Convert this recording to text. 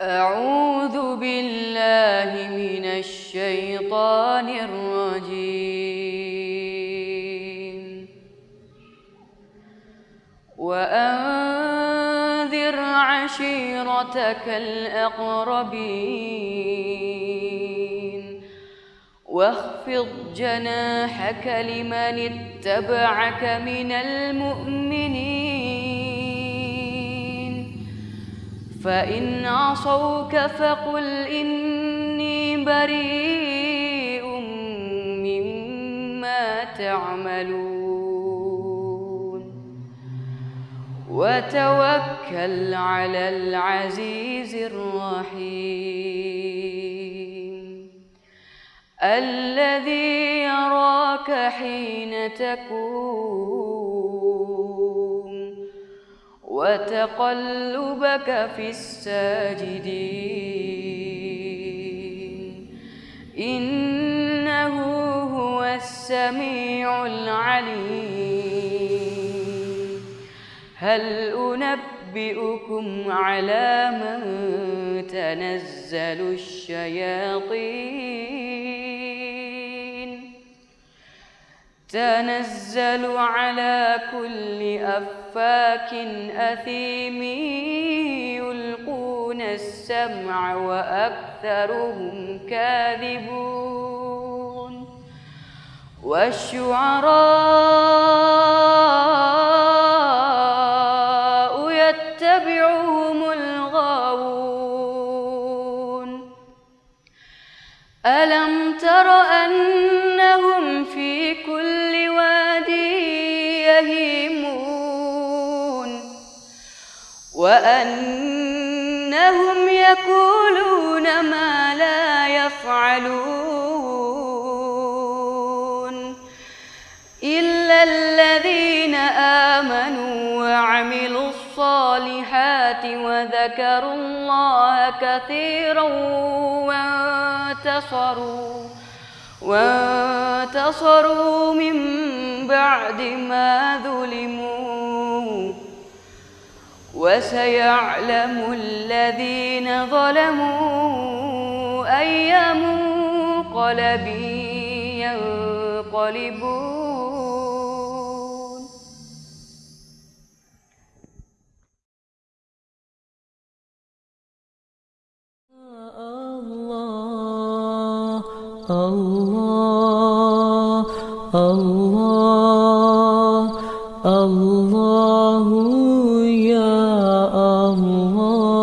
أعوذ بالله من الشيطان الرجيم. وأنذر عشيرتك الأقربين. واخفض جناحك لمن اتبعك من المؤمنين. فإن عصوك فقل إني بريء مما تعملون. وتوكل على العزيز الرحيم. الذي يراك حين تقوم وتقلبك في الساجدين. إنه هو السميع العليم. هل أنبئكم على من تنزل الشياطين؟ تنزل على كل أفاك أثيم يلقون السمع وأكثرهم كاذبون والشعراء يتبعهم الغاوون ألم تر أنهم وأنهم يقولون ما لا يفعلون إلا الذين آمنوا وعملوا الصالحات وذكروا الله كثيرا وانتصروا وانتصروا من بعد ما ظلموا. وسيعلم الذين ظلموا أي منقلب ينقلبون. الله الله الله الله 我